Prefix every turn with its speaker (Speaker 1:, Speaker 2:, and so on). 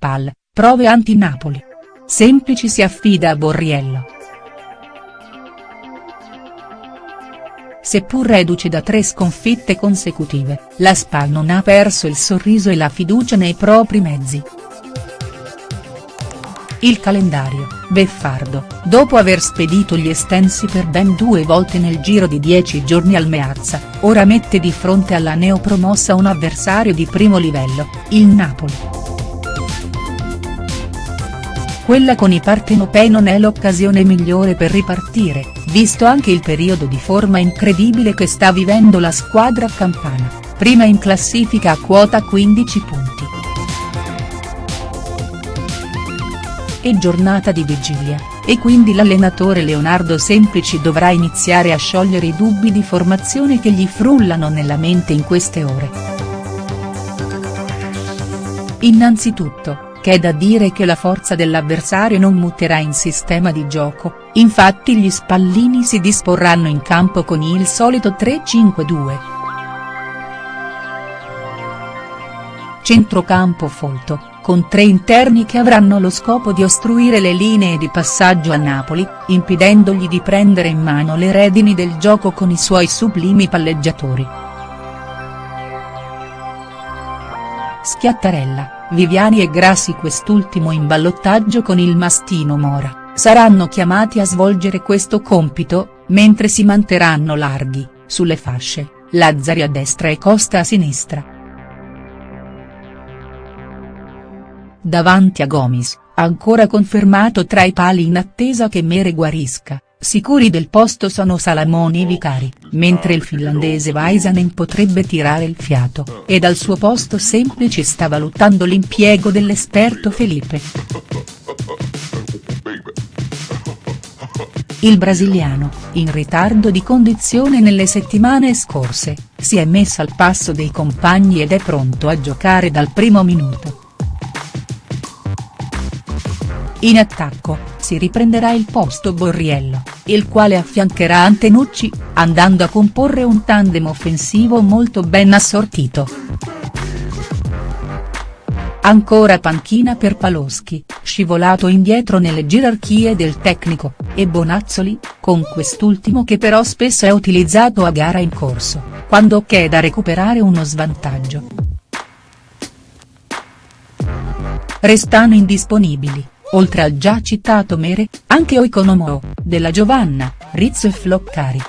Speaker 1: Spal, prove anti-Napoli. Semplici si affida a Borriello. Seppur reduce da tre sconfitte consecutive, la Spal non ha perso il sorriso e la fiducia nei propri mezzi. Il calendario, beffardo, dopo aver spedito gli estensi per ben due volte nel giro di dieci giorni al Meazza, ora mette di fronte alla neopromossa un avversario di primo livello, il Napoli. Quella con i partenopei non è l'occasione migliore per ripartire, visto anche il periodo di forma incredibile che sta vivendo la squadra campana, prima in classifica a quota 15 punti. È giornata di vigilia, e quindi l'allenatore Leonardo Semplici dovrà iniziare a sciogliere i dubbi di formazione che gli frullano nella mente in queste ore. Innanzitutto, c'è da dire che la forza dell'avversario non muterà in sistema di gioco, infatti gli spallini si disporranno in campo con il solito 3-5-2. Centrocampo folto, con tre interni che avranno lo scopo di ostruire le linee di passaggio a Napoli, impedendogli di prendere in mano le redini del gioco con i suoi sublimi palleggiatori. Schiattarella, Viviani e Grassi quest'ultimo in ballottaggio con il mastino Mora, saranno chiamati a svolgere questo compito, mentre si manterranno larghi, sulle fasce, Lazzari a destra e Costa a sinistra. davanti a Gomis, ancora confermato tra i pali in attesa che Mere guarisca, sicuri del posto sono Salamoni e Vicari, mentre il finlandese Vaisanen potrebbe tirare il fiato, e dal suo posto semplice sta valutando l'impiego dell'esperto Felipe. Il brasiliano, in ritardo di condizione nelle settimane scorse, si è messo al passo dei compagni ed è pronto a giocare dal primo minuto. In attacco, si riprenderà il posto Borriello, il quale affiancherà Antenucci, andando a comporre un tandem offensivo molto ben assortito. Ancora panchina per Paloschi, scivolato indietro nelle gerarchie del tecnico, e Bonazzoli, con quest'ultimo che però spesso è utilizzato a gara in corso, quando c'è da recuperare uno svantaggio. Restano indisponibili, oltre al già citato Mere, anche Oikonomo, della Giovanna, Rizzo e Floccari.